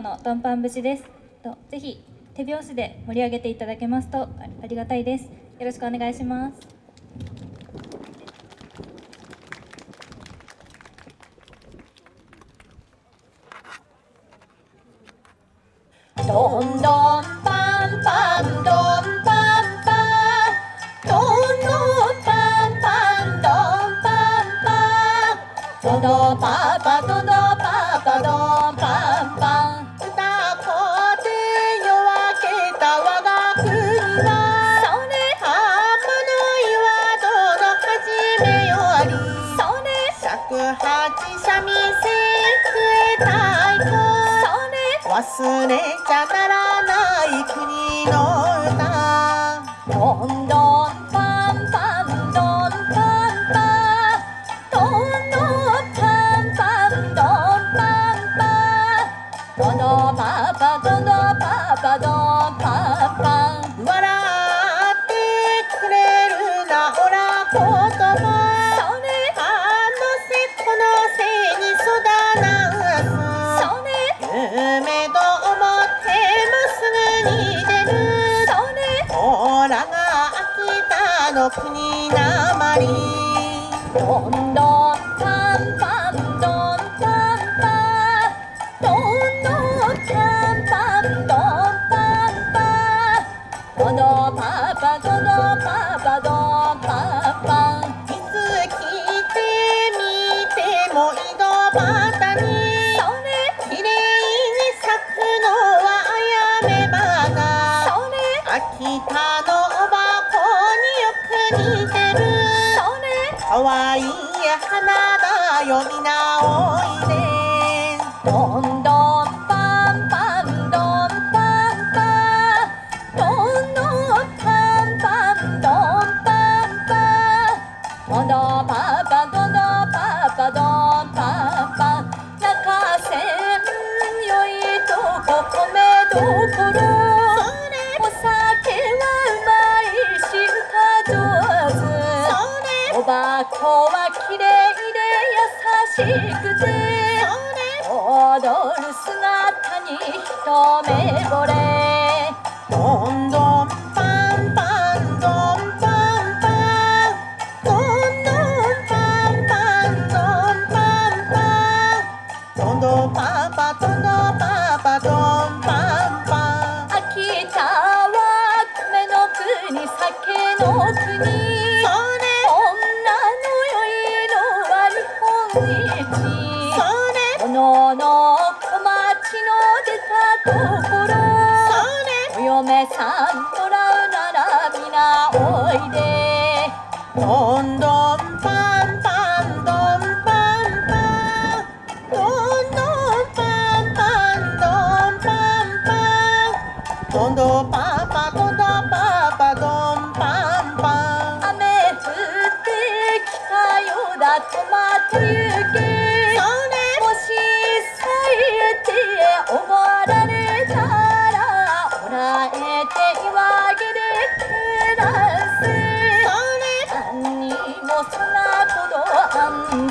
のドンパン節です。とぜひ手拍子で盛り上げていただけますとありがたいです。よろしくお願いします。どんどんパンパンどんパンパン。どんどんパンパンどんパンパン。どどパパどどパパどれ尺八三味線笛太鼓忘れちゃならない国の歌。どんどんパンパンどんパンパンどんどんパンパンどんパンパンどどパパどどパパどんパパの国なまり。どんどんパンパンどんパンパン。どんどんパンパンどんパンパン。どどパパどどパパどんパンパン。いつ聞いてみても井戸端に。きれ。いに咲くのはあやめ花秋田の似てるかわいい花だよみなおい手おばこはきれいで優しくて踊る姿に一目惚れどんどんパンパンどんパンパンどんどんパンパンどんパンパンどんどんパンパンどんどんパンパンどんパンパン秋田は米の国酒の国出たところお嫁さんもらうなら皆おいで。どんどんパンパンどんパンパンどんどんパンパンどんパンパンどんどんパンパンどんどんパンパンどんパンパン雨降ってきたようだトマト行けにもそんなことあん